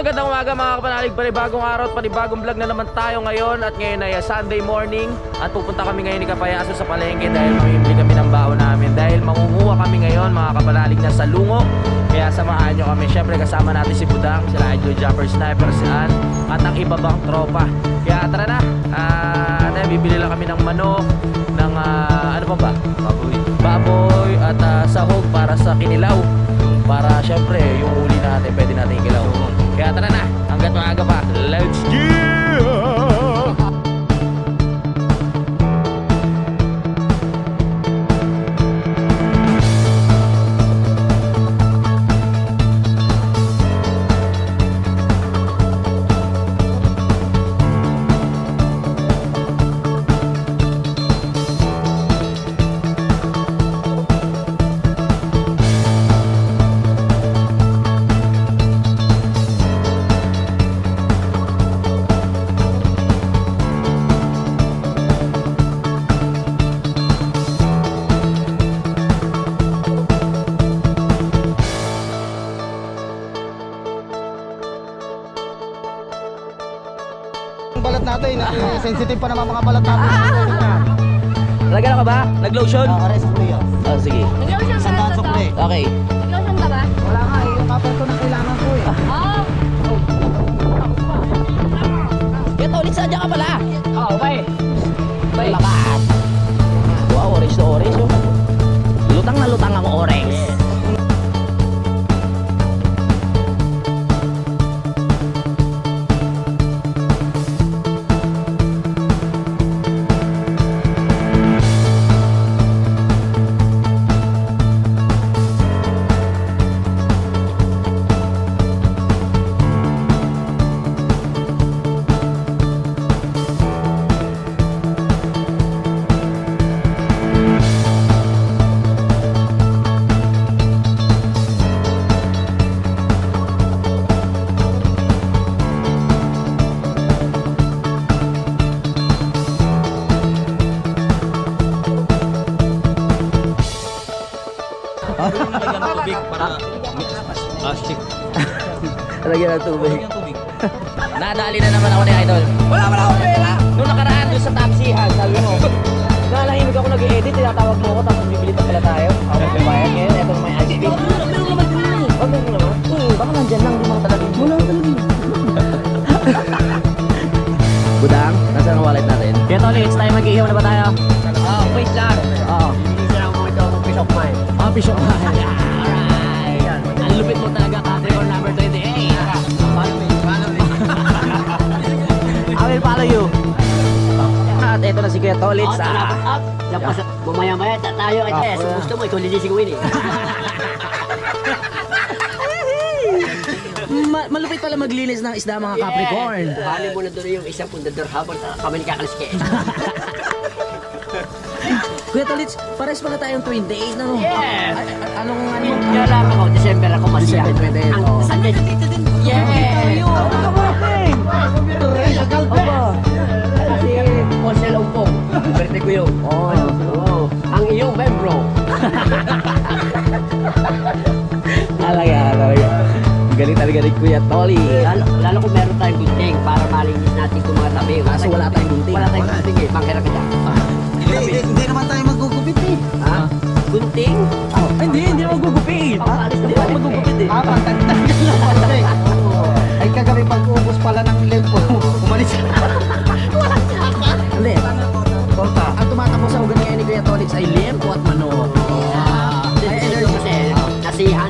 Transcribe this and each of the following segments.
magandang umaga mga kapanalig. Panibagong araw at panibagong vlog na naman tayo ngayon. At ngayon ay uh, Sunday morning. At pupunta kami ngayon ni Kapayaso sa palengke Dahil mamimili kami ng baon namin. Dahil mangunguha kami ngayon mga kapanalig na sa lungo. Kaya samahan nyo kami. Siyempre kasama natin si Budang Sila Idol Jumper Sniper si At ang iba bang tropa. Kaya tara na. At uh, bibili lang kami ng manok Ng uh, ano pa ba? Baboy. Baboy at uh, sahog para sa kinilaw. Para syempre yung uli natin pwede natin ikilaw kaya tara na hanggat maaga pa. Let's go Ang balat natin, eh, sensitive pa naman mga balat natin. Lagyan ka ba? nag-lotion? Ah, ares ko yan. oh sige Nag-lotion ka na to? sukli. okay Nag-lotion ka ba? Lagyan ng tubig. Nadali na naman ako ni Idol. Wala wala akong pera. Nung nakaraan doon sa taxihan, sabi mo. Nalahimik ako nag-edit, tinatawag mo ako tapos bibili pa pala tayo. Ako magbabayad ngayon, eto na may ice cream. Meron naman din eh. Oh, meron naman? Hmm, baka nandyan lang, di mo talaga. Wala talaga. Budang, nasaan ang wallet natin? Kaya Toli, it's time mag-iihaw na ba tayo? Ah, wait lang. Oo. Hindi lang mo ito ng peace of mind. Ah, piso ka. Alright. Ito na si Kuya Tolits. Up, Ah. Tapos mamaya-maya ta- tayo. Eh, Ah, so gusto mo, ikaw lilising win eh. Ma- malupit pala maglinis ng isda mga Capricorn. Bali mo na doon yung isang pundador habang kami ni kakaliske. Kuya Tolits, pares pala tayong 28 na no? Yes. A- a- anong ano? Kaya lang ako, December ako masya. December 28, Ang oh. Sunday, Yes! Aba. Birthday ko yun. Oh, Oo. Ang iyong membro. talaga, talaga. Galing talaga ni Kuya Toli. Lalo, lalo kung meron tayong gunting para malinis natin itong mga tabi. Kaso wala tayong gunting. Wala tayong gunting eh. Bangkera ka dyan. Hindi, hindi, hindi naman tayo magugupit eh. Ha? Gunting? Oh, hindi, hindi see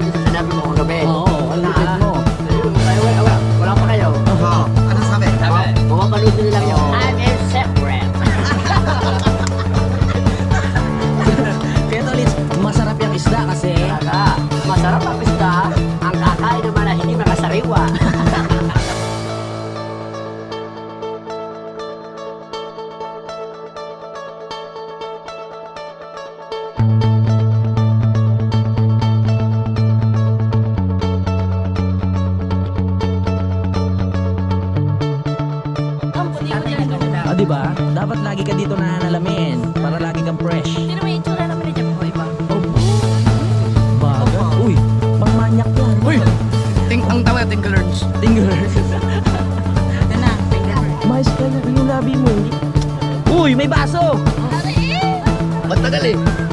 Dapat lagi ka dito nanalamin para lagi kang fresh. Sino may itsura naman ni Jeff ko iba? Oh. Baga. Uy, pang manyak yan. Uy! Ting ang tawag, Tinklers. Ting fingers. Ito na, finger. Mais ka na yung labi mo, hindi? Uy, may baso! Matagal eh.